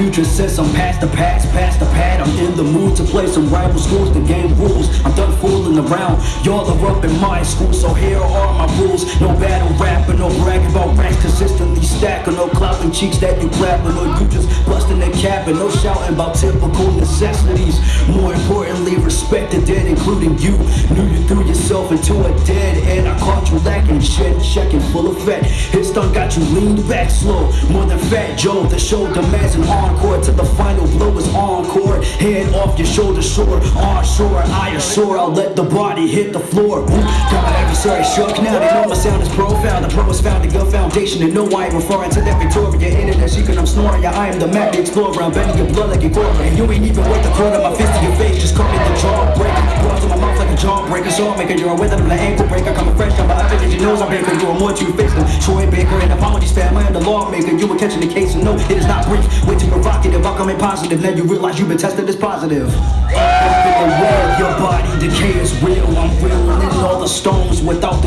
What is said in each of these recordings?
future since I'm past the past, past the pad. I'm in the mood to play some rival schools, the game rules. I'm done fooling around. Y'all are up in my school, so here are my rules. No battle rapping, no bragging about ranks, consistently stacking, no clapping cheeks that you clapping, or you just busting the cap and no shouting about typical necessities. More importantly, respect the dead, including you. Knew you threw yourself into a dead end. I caught you lacking shit, checking full of fat. Hit stun got you leaned back slow, more than fat Joe. The show demands an encore to the final blow is encore. Head off your shoulder, shore, onshore. I assure I'll let the body hit the floor. Ooh, my shook. Now they know my sound is profound. The pro is found a good foundation, and no I ain't referring to that Victoria. Internet secret, I'm snoring. Yeah, I am the map the explorer. I'm bending your blood like a quarter, and you ain't even worth the quarter. My fist to your face, just call me the jawbreaker. Brought to my mouth like a jawbreaker. So I'm making you're it, I'm the ankle breaker. Coming fresh, I'm up in your nose. I'm baker. You are more to face than Troy Baker. And apologies, fam. I am the lawmaker. You were catching the case, and no, it is not brief. Way too provocative. I'm coming positive. Now you realize you've been tested as positive. In the world, your body decay is real. I'm reeling in all the stones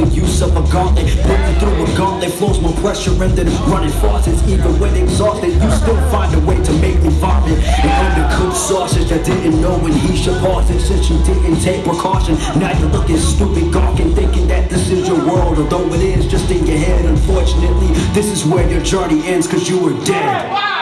the use of a gauntlet. Breaking through a gauntlet flows more pressure in than running faucets. Even when exhausted, you still find a way to make me vomit. And undercooked sausage, I didn't know when he should pause it since you didn't take precaution. Now you're looking stupid, gawking, thinking that this is your world. Although it is just in your head, unfortunately, this is where your journey ends, cause you were dead.